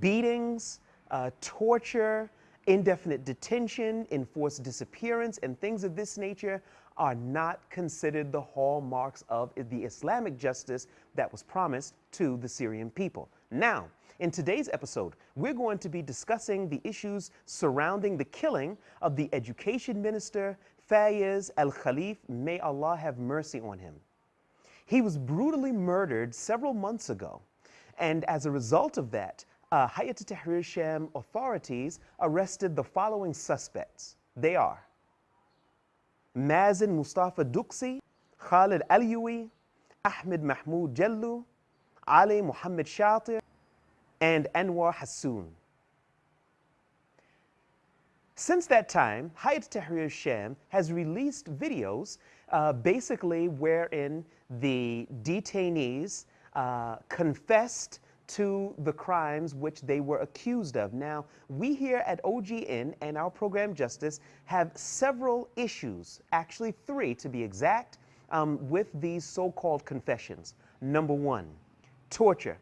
beatings, uh, torture, indefinite detention, enforced disappearance, and things of this nature are not considered the hallmarks of the Islamic justice that was promised to the Syrian people. Now, in today's episode, we're going to be discussing the issues surrounding the killing of the education minister, Fayez Al Khalif. May Allah have mercy on him. He was brutally murdered several months ago. And as a result of that, uh, Hayat Tahrir Sham authorities arrested the following suspects. They are Mazen Mustafa Duksi, Khalid Alioui, Ahmed Mahmoud Jallu, Ali Muhammad Shatir, and Anwar Hassoun. Since that time, Hayat Tahrir Sham has released videos uh, basically wherein the detainees uh, confessed to the crimes which they were accused of. Now, we here at OGN and our program Justice have several issues, actually three to be exact, um, with these so-called confessions. Number one, torture.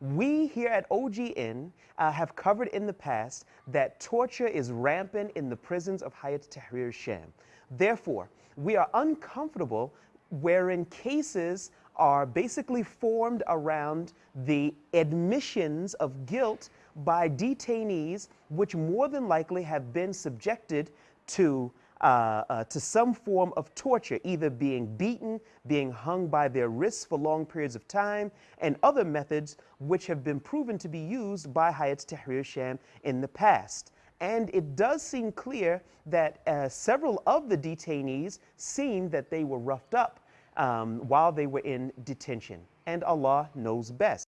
We here at OGN uh, have covered in the past that torture is rampant in the prisons of Hayat Tahrir Sham. Therefore, we are uncomfortable wherein cases are basically formed around the admissions of guilt by detainees, which more than likely have been subjected to, uh, uh, to some form of torture, either being beaten, being hung by their wrists for long periods of time, and other methods which have been proven to be used by Hayat Tahrir Sham in the past. And it does seem clear that uh, several of the detainees seemed that they were roughed up um, while they were in detention. And Allah knows best.